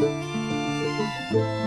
Música